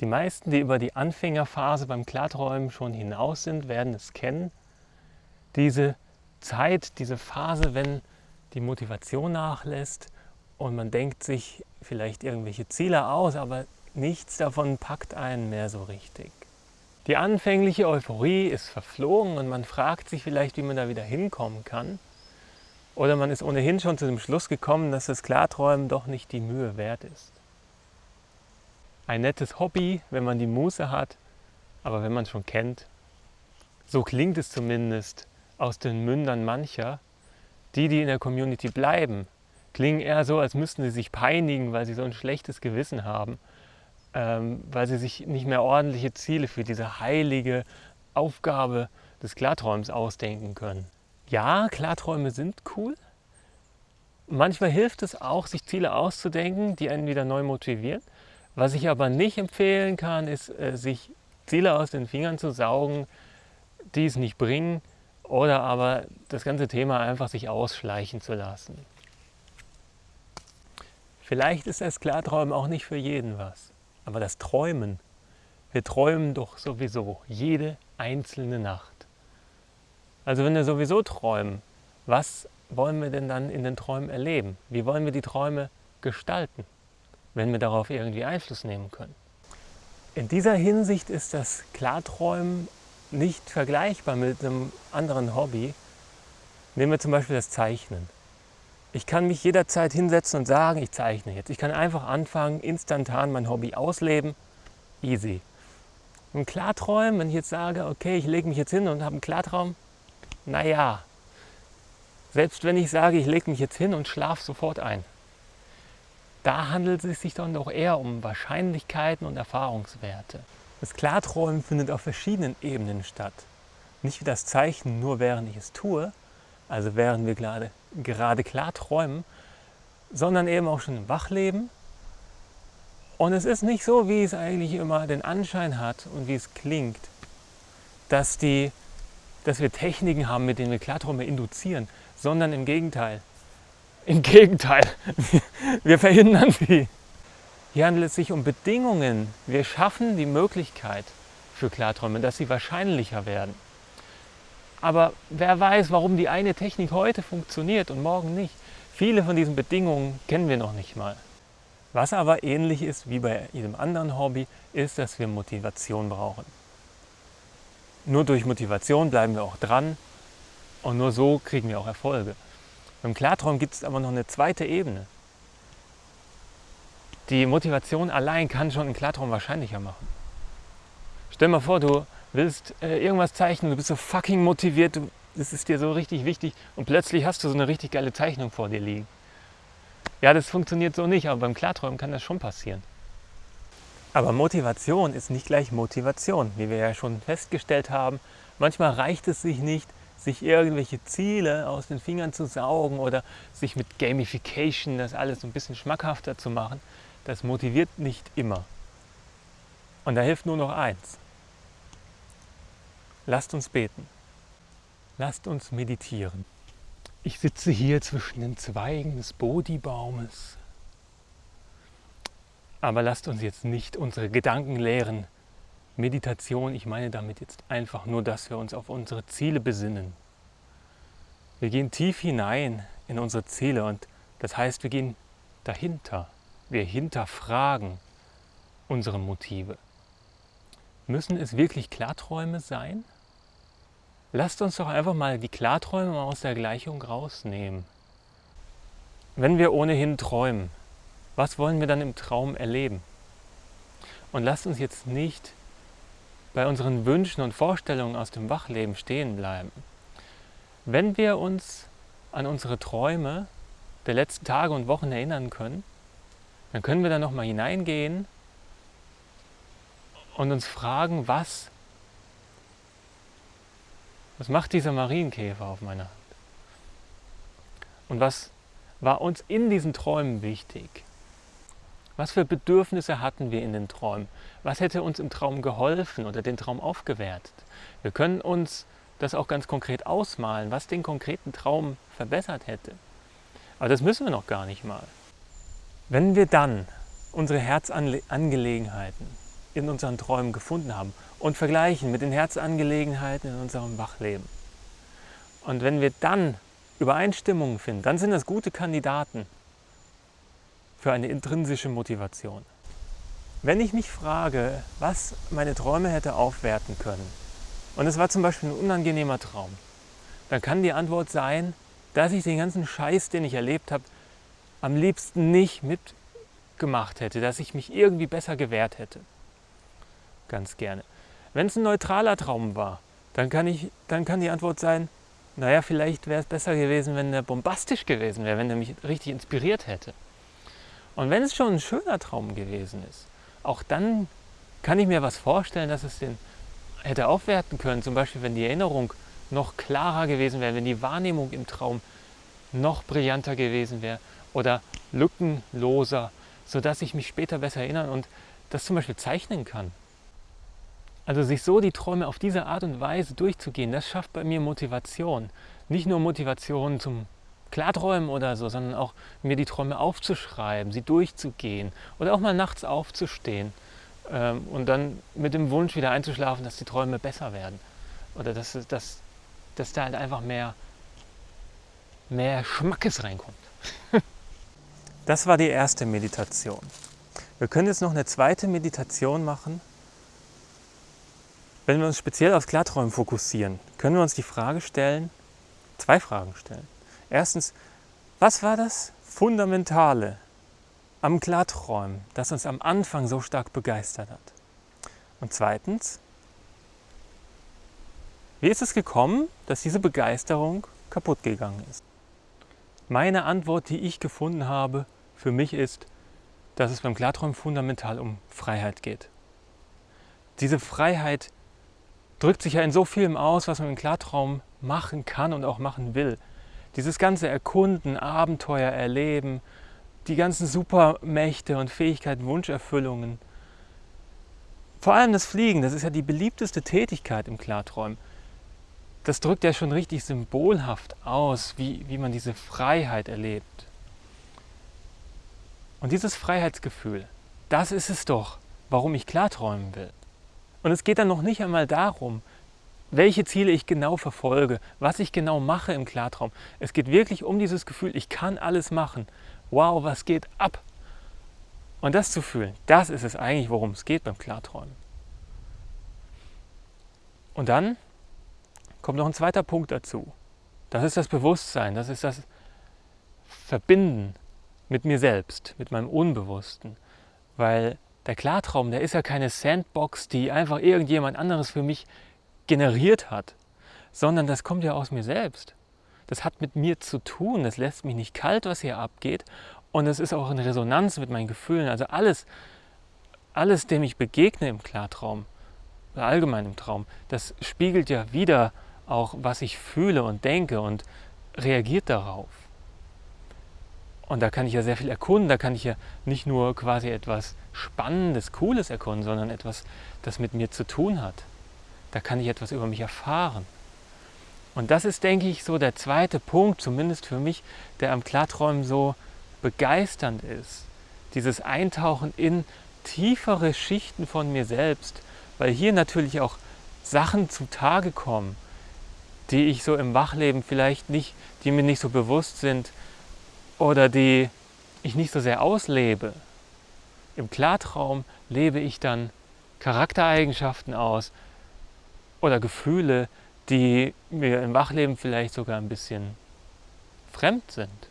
Die meisten, die über die Anfängerphase beim Klarträumen schon hinaus sind, werden es kennen. Diese Zeit, diese Phase, wenn die Motivation nachlässt und man denkt sich vielleicht irgendwelche Ziele aus, aber nichts davon packt einen mehr so richtig. Die anfängliche Euphorie ist verflogen und man fragt sich vielleicht, wie man da wieder hinkommen kann. Oder man ist ohnehin schon zu dem Schluss gekommen, dass das Klarträumen doch nicht die Mühe wert ist. Ein nettes Hobby, wenn man die Muße hat, aber wenn man schon kennt, so klingt es zumindest aus den Mündern mancher, die, die in der Community bleiben, klingen eher so, als müssten sie sich peinigen, weil sie so ein schlechtes Gewissen haben, ähm, weil sie sich nicht mehr ordentliche Ziele für diese heilige Aufgabe des Klarträums ausdenken können. Ja, Klarträume sind cool. Manchmal hilft es auch, sich Ziele auszudenken, die einen wieder neu motivieren. Was ich aber nicht empfehlen kann, ist, äh, sich Ziele aus den Fingern zu saugen, die es nicht bringen, oder aber das ganze Thema einfach sich ausschleichen zu lassen. Vielleicht ist das Klarträumen auch nicht für jeden was, aber das Träumen, wir träumen doch sowieso jede einzelne Nacht. Also wenn wir sowieso träumen, was wollen wir denn dann in den Träumen erleben? Wie wollen wir die Träume gestalten, wenn wir darauf irgendwie Einfluss nehmen können? In dieser Hinsicht ist das Klarträumen nicht vergleichbar mit einem anderen Hobby. Nehmen wir zum Beispiel das Zeichnen. Ich kann mich jederzeit hinsetzen und sagen, ich zeichne jetzt. Ich kann einfach anfangen, instantan mein Hobby ausleben. Easy. Im Klarträumen, wenn ich jetzt sage, okay, ich lege mich jetzt hin und habe einen Klartraum, naja, selbst wenn ich sage, ich lege mich jetzt hin und schlafe sofort ein, da handelt es sich dann doch eher um Wahrscheinlichkeiten und Erfahrungswerte. Das Klarträumen findet auf verschiedenen Ebenen statt. Nicht wie das Zeichnen nur während ich es tue, also während wir gerade, gerade klar träumen, sondern eben auch schon im Wachleben. Und es ist nicht so, wie es eigentlich immer den Anschein hat und wie es klingt, dass, die, dass wir Techniken haben, mit denen wir Klarträume induzieren, sondern im Gegenteil. Im Gegenteil, wir verhindern sie. Hier handelt es sich um Bedingungen. Wir schaffen die Möglichkeit für Klarträume, dass sie wahrscheinlicher werden. Aber wer weiß, warum die eine Technik heute funktioniert und morgen nicht. Viele von diesen Bedingungen kennen wir noch nicht mal. Was aber ähnlich ist wie bei jedem anderen Hobby, ist, dass wir Motivation brauchen. Nur durch Motivation bleiben wir auch dran und nur so kriegen wir auch Erfolge. Beim Klartraum gibt es aber noch eine zweite Ebene. Die Motivation allein kann schon einen Klartraum wahrscheinlicher machen. Stell mal vor, du willst äh, irgendwas zeichnen, du bist so fucking motiviert, du, das ist dir so richtig wichtig und plötzlich hast du so eine richtig geile Zeichnung vor dir liegen. Ja, das funktioniert so nicht, aber beim Klarträumen kann das schon passieren. Aber Motivation ist nicht gleich Motivation, wie wir ja schon festgestellt haben. Manchmal reicht es sich nicht, sich irgendwelche Ziele aus den Fingern zu saugen oder sich mit Gamification das alles ein bisschen schmackhafter zu machen, das motiviert nicht immer. Und da hilft nur noch eins. Lasst uns beten. Lasst uns meditieren. Ich sitze hier zwischen den Zweigen des Bodhi-Baumes. Aber lasst uns jetzt nicht unsere Gedanken leeren. Meditation, ich meine damit jetzt einfach nur, dass wir uns auf unsere Ziele besinnen. Wir gehen tief hinein in unsere Ziele und das heißt, wir gehen dahinter. Wir hinterfragen unsere Motive. Müssen es wirklich Klarträume sein? Lasst uns doch einfach mal die Klarträume aus der Gleichung rausnehmen. Wenn wir ohnehin träumen, was wollen wir dann im Traum erleben? Und lasst uns jetzt nicht bei unseren Wünschen und Vorstellungen aus dem Wachleben stehen bleiben. Wenn wir uns an unsere Träume der letzten Tage und Wochen erinnern können, dann können wir da nochmal hineingehen und uns fragen, was, was macht dieser Marienkäfer auf meiner Hand? Und was war uns in diesen Träumen wichtig? Was für Bedürfnisse hatten wir in den Träumen? Was hätte uns im Traum geholfen oder den Traum aufgewertet? Wir können uns das auch ganz konkret ausmalen, was den konkreten Traum verbessert hätte. Aber das müssen wir noch gar nicht mal. Wenn wir dann unsere Herzangelegenheiten in unseren Träumen gefunden haben und vergleichen mit den Herzangelegenheiten in unserem Wachleben. Und wenn wir dann Übereinstimmungen finden, dann sind das gute Kandidaten für eine intrinsische Motivation. Wenn ich mich frage, was meine Träume hätte aufwerten können, und es war zum Beispiel ein unangenehmer Traum, dann kann die Antwort sein, dass ich den ganzen Scheiß, den ich erlebt habe, am liebsten nicht mitgemacht hätte, dass ich mich irgendwie besser gewehrt hätte. Ganz gerne. Wenn es ein neutraler Traum war, dann kann, ich, dann kann die Antwort sein, naja, vielleicht wäre es besser gewesen, wenn der bombastisch gewesen wäre, wenn er mich richtig inspiriert hätte. Und wenn es schon ein schöner Traum gewesen ist, auch dann kann ich mir was vorstellen, dass es den hätte aufwerten können. Zum Beispiel, wenn die Erinnerung noch klarer gewesen wäre, wenn die Wahrnehmung im Traum noch brillanter gewesen wäre oder lückenloser, sodass ich mich später besser erinnern und das zum Beispiel zeichnen kann. Also sich so die Träume auf diese Art und Weise durchzugehen, das schafft bei mir Motivation. Nicht nur Motivation zum Klarträumen oder so, sondern auch mir die Träume aufzuschreiben, sie durchzugehen oder auch mal nachts aufzustehen ähm, und dann mit dem Wunsch wieder einzuschlafen, dass die Träume besser werden oder dass, dass, dass da halt einfach mehr, mehr Schmackes reinkommt. das war die erste Meditation. Wir können jetzt noch eine zweite Meditation machen. Wenn wir uns speziell aufs Klarträumen fokussieren, können wir uns die Frage stellen, zwei Fragen stellen. Erstens, was war das Fundamentale am Klarträumen, das uns am Anfang so stark begeistert hat? Und zweitens, wie ist es gekommen, dass diese Begeisterung kaputt gegangen ist? Meine Antwort, die ich gefunden habe, für mich ist, dass es beim Klarträumen fundamental um Freiheit geht. Diese Freiheit drückt sich ja in so vielem aus, was man im Klartraum machen kann und auch machen will. Dieses ganze Erkunden, Abenteuer erleben, die ganzen Supermächte und Fähigkeiten, Wunscherfüllungen. Vor allem das Fliegen, das ist ja die beliebteste Tätigkeit im Klarträumen. Das drückt ja schon richtig symbolhaft aus, wie, wie man diese Freiheit erlebt. Und dieses Freiheitsgefühl, das ist es doch, warum ich klarträumen will. Und es geht dann noch nicht einmal darum, welche Ziele ich genau verfolge, was ich genau mache im Klartraum. Es geht wirklich um dieses Gefühl, ich kann alles machen. Wow, was geht ab? Und das zu fühlen, das ist es eigentlich, worum es geht beim Klarträumen. Und dann kommt noch ein zweiter Punkt dazu. Das ist das Bewusstsein, das ist das Verbinden mit mir selbst, mit meinem Unbewussten. Weil der Klartraum, der ist ja keine Sandbox, die einfach irgendjemand anderes für mich generiert hat, sondern das kommt ja aus mir selbst. Das hat mit mir zu tun, das lässt mich nicht kalt, was hier abgeht und es ist auch in Resonanz mit meinen Gefühlen. Also alles, alles, dem ich begegne im Klartraum allgemein im Traum, das spiegelt ja wieder auch, was ich fühle und denke und reagiert darauf. Und da kann ich ja sehr viel erkunden, da kann ich ja nicht nur quasi etwas Spannendes, Cooles erkunden, sondern etwas, das mit mir zu tun hat da kann ich etwas über mich erfahren. Und das ist, denke ich, so der zweite Punkt, zumindest für mich, der am Klarträumen so begeisternd ist. Dieses Eintauchen in tiefere Schichten von mir selbst, weil hier natürlich auch Sachen zutage kommen, die ich so im Wachleben vielleicht nicht, die mir nicht so bewusst sind oder die ich nicht so sehr auslebe. Im Klartraum lebe ich dann Charaktereigenschaften aus, oder Gefühle, die mir im Wachleben vielleicht sogar ein bisschen fremd sind.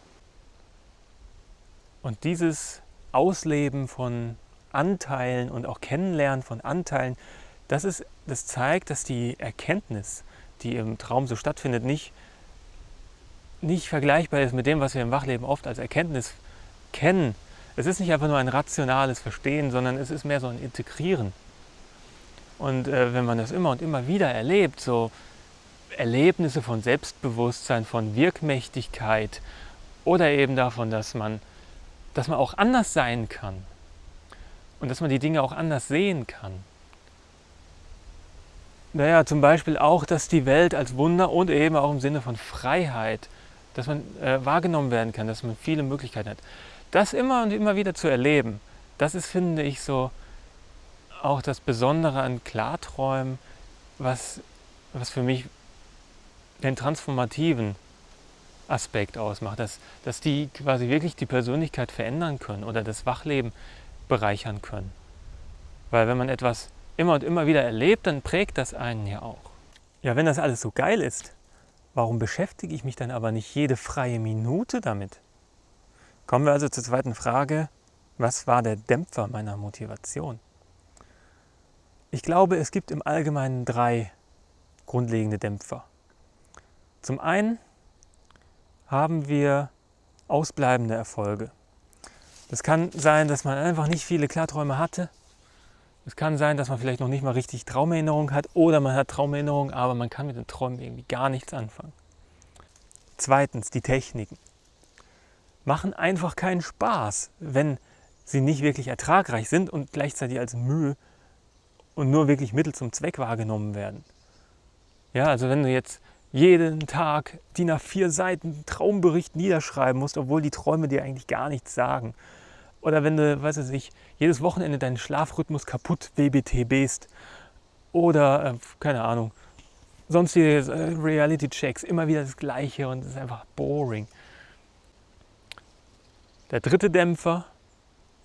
Und dieses Ausleben von Anteilen und auch Kennenlernen von Anteilen, das, ist, das zeigt, dass die Erkenntnis, die im Traum so stattfindet, nicht, nicht vergleichbar ist mit dem, was wir im Wachleben oft als Erkenntnis kennen. Es ist nicht einfach nur ein rationales Verstehen, sondern es ist mehr so ein Integrieren. Und äh, wenn man das immer und immer wieder erlebt, so Erlebnisse von Selbstbewusstsein, von Wirkmächtigkeit oder eben davon, dass man, dass man auch anders sein kann und dass man die Dinge auch anders sehen kann. Naja, zum Beispiel auch, dass die Welt als Wunder und eben auch im Sinne von Freiheit, dass man äh, wahrgenommen werden kann, dass man viele Möglichkeiten hat. Das immer und immer wieder zu erleben, das ist, finde ich, so auch das Besondere an Klarträumen, was, was für mich den transformativen Aspekt ausmacht, dass, dass die quasi wirklich die Persönlichkeit verändern können oder das Wachleben bereichern können. Weil wenn man etwas immer und immer wieder erlebt, dann prägt das einen ja auch. Ja, wenn das alles so geil ist, warum beschäftige ich mich dann aber nicht jede freie Minute damit? Kommen wir also zur zweiten Frage. Was war der Dämpfer meiner Motivation? Ich glaube, es gibt im Allgemeinen drei grundlegende Dämpfer. Zum einen haben wir ausbleibende Erfolge. Das kann sein, dass man einfach nicht viele Klarträume hatte. Es kann sein, dass man vielleicht noch nicht mal richtig Traumerinnerung hat oder man hat Traumerinnerung, aber man kann mit den Träumen irgendwie gar nichts anfangen. Zweitens, die Techniken machen einfach keinen Spaß, wenn sie nicht wirklich ertragreich sind und gleichzeitig als Mühe und nur wirklich Mittel zum Zweck wahrgenommen werden. Ja, also wenn du jetzt jeden Tag DIN A4 Seiten Traumbericht niederschreiben musst, obwohl die Träume dir eigentlich gar nichts sagen. Oder wenn du, weiß ich nicht, jedes Wochenende deinen Schlafrhythmus kaputt WBTBst. Oder, äh, keine Ahnung, sonstige äh, Reality-Checks, immer wieder das Gleiche und es ist einfach boring. Der dritte Dämpfer,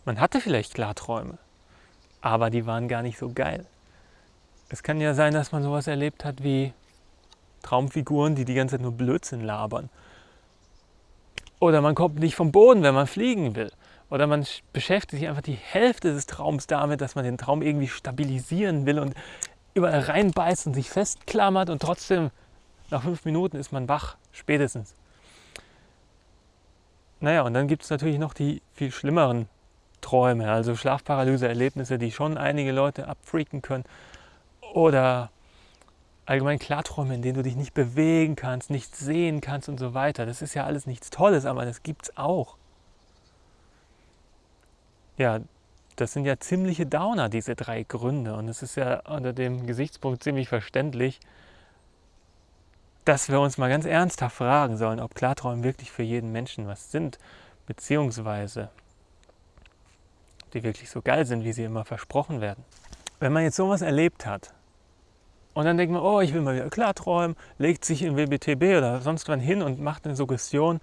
man hatte vielleicht Klarträume, aber die waren gar nicht so geil. Es kann ja sein, dass man sowas erlebt hat wie Traumfiguren, die die ganze Zeit nur Blödsinn labern. Oder man kommt nicht vom Boden, wenn man fliegen will. Oder man beschäftigt sich einfach die Hälfte des Traums damit, dass man den Traum irgendwie stabilisieren will und überall reinbeißt und sich festklammert und trotzdem nach fünf Minuten ist man wach, spätestens. Naja, und dann gibt es natürlich noch die viel schlimmeren Träume, also Schlafparalyse-Erlebnisse, die schon einige Leute abfreaken können. Oder allgemein Klarträume, in denen du dich nicht bewegen kannst, nichts sehen kannst und so weiter. Das ist ja alles nichts Tolles, aber das gibt es auch. Ja, das sind ja ziemliche Downer, diese drei Gründe. Und es ist ja unter dem Gesichtspunkt ziemlich verständlich, dass wir uns mal ganz ernsthaft fragen sollen, ob Klarträume wirklich für jeden Menschen was sind, beziehungsweise die wirklich so geil sind, wie sie immer versprochen werden. Wenn man jetzt sowas erlebt hat, und dann denkt man, oh, ich will mal wieder klarträumen, legt sich in WBTB oder sonst wann hin und macht eine Suggestion.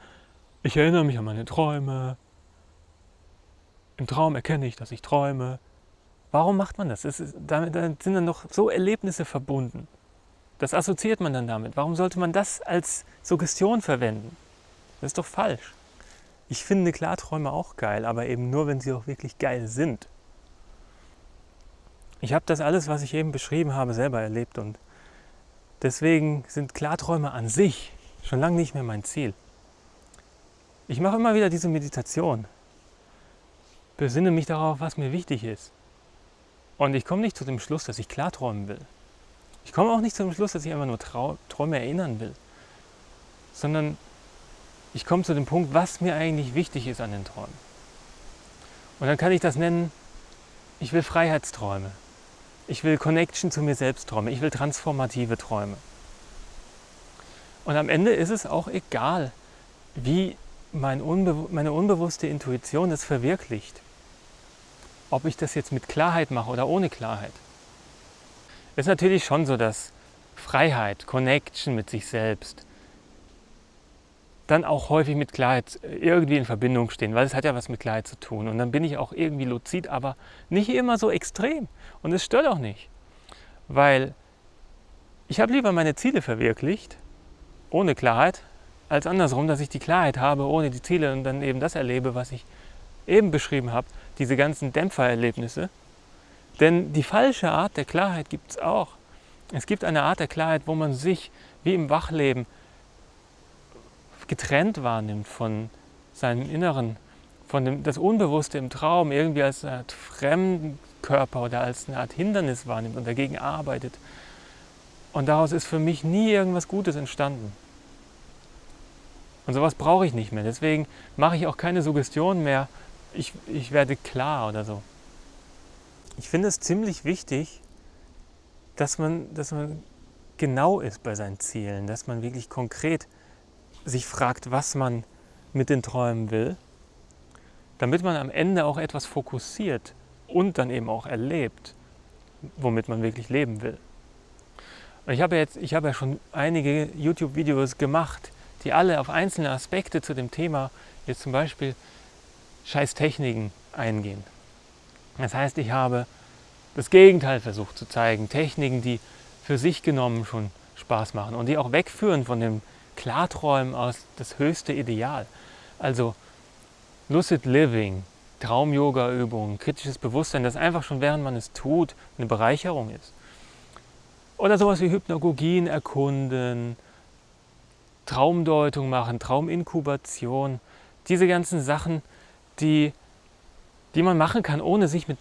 Ich erinnere mich an meine Träume. Im Traum erkenne ich, dass ich träume. Warum macht man das? Ist, damit, sind dann noch so Erlebnisse verbunden. Das assoziiert man dann damit. Warum sollte man das als Suggestion verwenden? Das ist doch falsch. Ich finde Klarträume auch geil, aber eben nur, wenn sie auch wirklich geil sind. Ich habe das alles, was ich eben beschrieben habe, selber erlebt und deswegen sind Klarträume an sich schon lange nicht mehr mein Ziel. Ich mache immer wieder diese Meditation, besinne mich darauf, was mir wichtig ist. Und ich komme nicht zu dem Schluss, dass ich klarträumen will. Ich komme auch nicht zu dem Schluss, dass ich einfach nur Trau Träume erinnern will, sondern ich komme zu dem Punkt, was mir eigentlich wichtig ist an den Träumen. Und dann kann ich das nennen, ich will Freiheitsträume. Ich will Connection zu mir selbst Träume. Ich will transformative Träume. Und am Ende ist es auch egal, wie mein Unbe meine unbewusste Intuition das verwirklicht. Ob ich das jetzt mit Klarheit mache oder ohne Klarheit. Es ist natürlich schon so, dass Freiheit, Connection mit sich selbst, dann auch häufig mit Klarheit irgendwie in Verbindung stehen, weil es hat ja was mit Klarheit zu tun. Und dann bin ich auch irgendwie luzid, aber nicht immer so extrem. Und es stört auch nicht, weil ich habe lieber meine Ziele verwirklicht, ohne Klarheit, als andersrum, dass ich die Klarheit habe, ohne die Ziele und dann eben das erlebe, was ich eben beschrieben habe, diese ganzen Dämpfererlebnisse. Denn die falsche Art der Klarheit gibt es auch. Es gibt eine Art der Klarheit, wo man sich wie im Wachleben getrennt wahrnimmt von seinem Inneren, von dem, das Unbewusste im Traum irgendwie als eine Art Fremdkörper oder als eine Art Hindernis wahrnimmt und dagegen arbeitet. Und daraus ist für mich nie irgendwas Gutes entstanden. Und sowas brauche ich nicht mehr. Deswegen mache ich auch keine Suggestion mehr, ich, ich werde klar oder so. Ich finde es ziemlich wichtig, dass man, dass man genau ist bei seinen Zielen, dass man wirklich konkret sich fragt, was man mit den Träumen will, damit man am Ende auch etwas fokussiert und dann eben auch erlebt womit man wirklich leben will. Und ich habe jetzt, ich habe ja schon einige YouTube-Videos gemacht, die alle auf einzelne Aspekte zu dem Thema, jetzt zum Beispiel Scheißtechniken eingehen. Das heißt, ich habe das Gegenteil versucht zu zeigen, Techniken, die für sich genommen schon Spaß machen und die auch wegführen von dem Klarträumen aus das höchste Ideal. Also Lucid Living, Traum-Yoga-Übungen, kritisches Bewusstsein, das einfach schon während man es tut eine Bereicherung ist. Oder sowas wie Hypnagogien erkunden, Traumdeutung machen, Trauminkubation, diese ganzen Sachen, die, die man machen kann, ohne sich mit,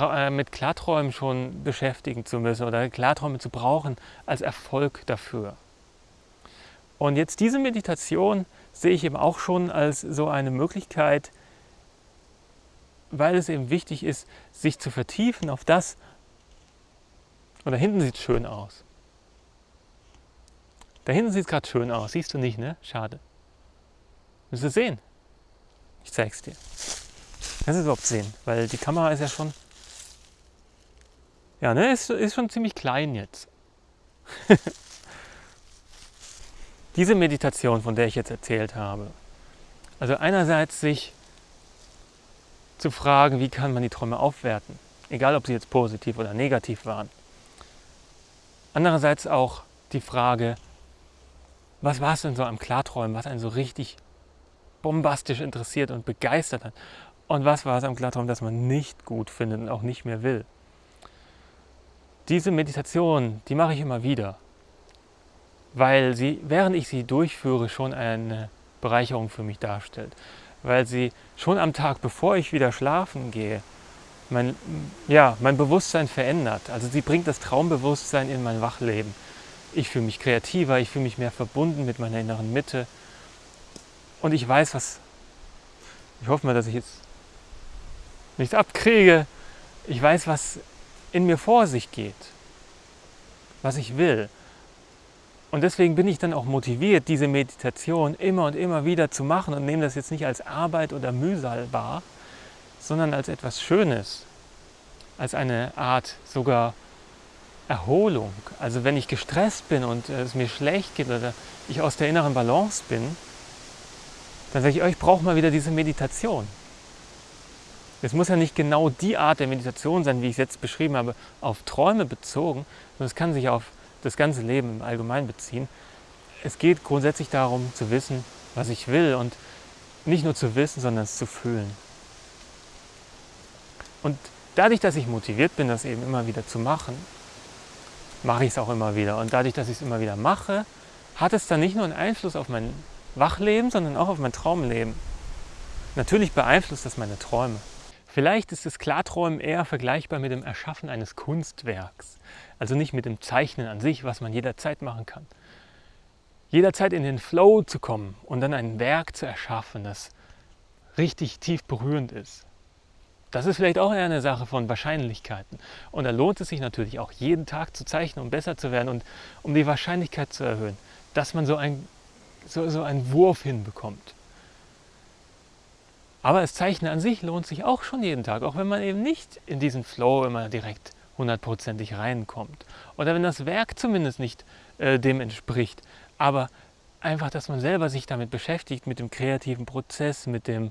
äh, mit Klarträumen schon beschäftigen zu müssen oder Klarträume zu brauchen als Erfolg dafür. Und jetzt diese Meditation sehe ich eben auch schon als so eine Möglichkeit, weil es eben wichtig ist, sich zu vertiefen auf das, und da hinten sieht es schön aus. Da hinten sieht es gerade schön aus, siehst du nicht, ne? Schade. Willst du sehen? Ich zeig's dir. Kannst du überhaupt sehen? Weil die Kamera ist ja schon. Ja, ne? Ist, ist schon ziemlich klein jetzt. Diese Meditation, von der ich jetzt erzählt habe, also einerseits sich zu fragen, wie kann man die Träume aufwerten, egal ob sie jetzt positiv oder negativ waren. Andererseits auch die Frage, was war es denn so am Klarträumen, was einen so richtig bombastisch interessiert und begeistert hat? Und was war es am Klarträumen, das man nicht gut findet und auch nicht mehr will? Diese Meditation, die mache ich immer wieder, weil sie, während ich sie durchführe, schon eine Bereicherung für mich darstellt. Weil sie schon am Tag, bevor ich wieder schlafen gehe, mein, ja, mein Bewusstsein verändert. Also sie bringt das Traumbewusstsein in mein Wachleben. Ich fühle mich kreativer, ich fühle mich mehr verbunden mit meiner inneren Mitte. Und ich weiß, was. Ich hoffe mal, dass ich jetzt nichts abkriege. Ich weiß, was in mir vor sich geht, was ich will. Und deswegen bin ich dann auch motiviert, diese Meditation immer und immer wieder zu machen und nehme das jetzt nicht als Arbeit oder Mühsal wahr, sondern als etwas Schönes, als eine Art sogar Erholung. Also wenn ich gestresst bin und es mir schlecht geht oder ich aus der inneren Balance bin, dann sage ich, oh, ich brauche mal wieder diese Meditation. Es muss ja nicht genau die Art der Meditation sein, wie ich es jetzt beschrieben habe, auf Träume bezogen, sondern es kann sich auf das ganze Leben im Allgemeinen beziehen. Es geht grundsätzlich darum zu wissen, was ich will und nicht nur zu wissen, sondern es zu fühlen. Und dadurch, dass ich motiviert bin, das eben immer wieder zu machen, mache ich es auch immer wieder. Und dadurch, dass ich es immer wieder mache, hat es dann nicht nur einen Einfluss auf mein Wachleben, sondern auch auf mein Traumleben. Natürlich beeinflusst das meine Träume. Vielleicht ist das Klarträumen eher vergleichbar mit dem Erschaffen eines Kunstwerks. Also nicht mit dem Zeichnen an sich, was man jederzeit machen kann. Jederzeit in den Flow zu kommen und dann ein Werk zu erschaffen, das richtig tief berührend ist. Das ist vielleicht auch eine Sache von Wahrscheinlichkeiten. Und da lohnt es sich natürlich auch jeden Tag zu zeichnen, um besser zu werden und um die Wahrscheinlichkeit zu erhöhen, dass man so, ein, so, so einen Wurf hinbekommt. Aber das Zeichnen an sich lohnt sich auch schon jeden Tag, auch wenn man eben nicht in diesen Flow immer direkt hundertprozentig reinkommt. Oder wenn das Werk zumindest nicht äh, dem entspricht. Aber einfach, dass man selber sich damit beschäftigt, mit dem kreativen Prozess, mit dem,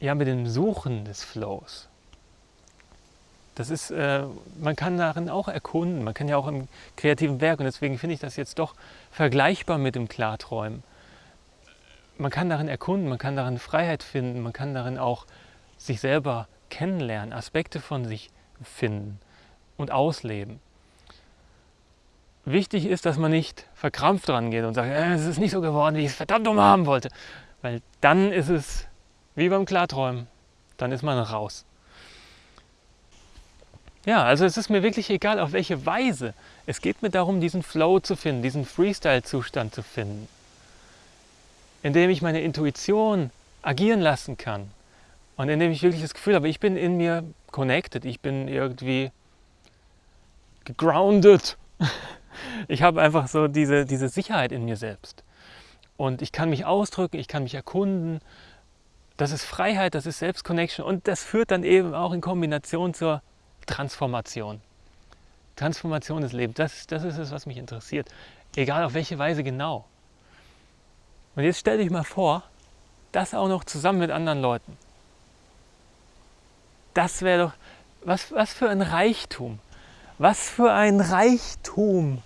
ja, mit dem Suchen des Flows. Das ist, äh, man kann darin auch erkunden, man kann ja auch im kreativen Werk, und deswegen finde ich das jetzt doch vergleichbar mit dem Klarträumen man kann darin erkunden, man kann darin Freiheit finden, man kann darin auch sich selber kennenlernen, Aspekte von sich finden und ausleben. Wichtig ist, dass man nicht verkrampft dran geht und sagt, äh, es ist nicht so geworden, wie ich es verdammt um haben wollte. Weil dann ist es wie beim Klarträumen, dann ist man raus. Ja, also es ist mir wirklich egal, auf welche Weise. Es geht mir darum, diesen Flow zu finden, diesen Freestyle-Zustand zu finden indem ich meine Intuition agieren lassen kann und indem ich wirklich das Gefühl habe, ich bin in mir connected, ich bin irgendwie gegroundet. Ich habe einfach so diese, diese Sicherheit in mir selbst. Und ich kann mich ausdrücken, ich kann mich erkunden. Das ist Freiheit, das ist Selbstconnection und das führt dann eben auch in Kombination zur Transformation. Transformation des Lebens, das, das ist es, was mich interessiert. Egal auf welche Weise genau. Und jetzt stell dich mal vor, das auch noch zusammen mit anderen Leuten. Das wäre doch, was, was für ein Reichtum. Was für ein Reichtum,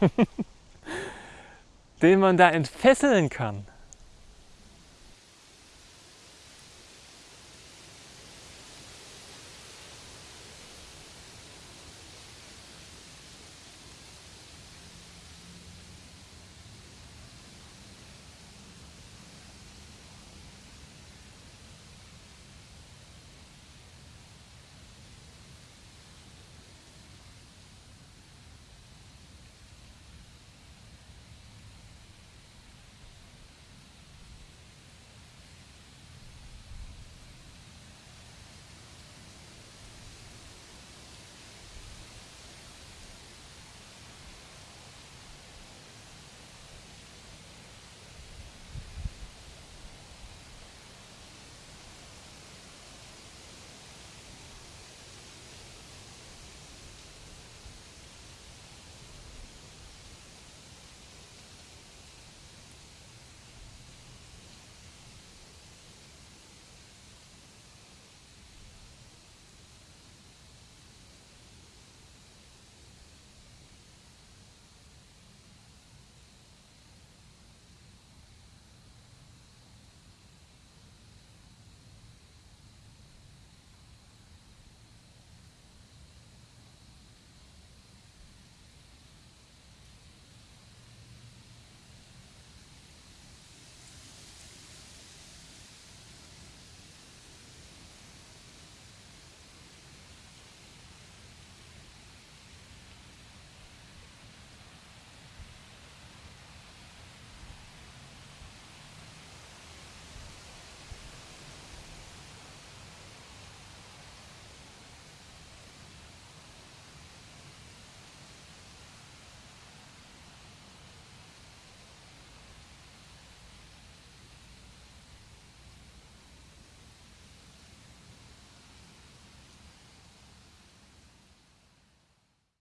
den man da entfesseln kann.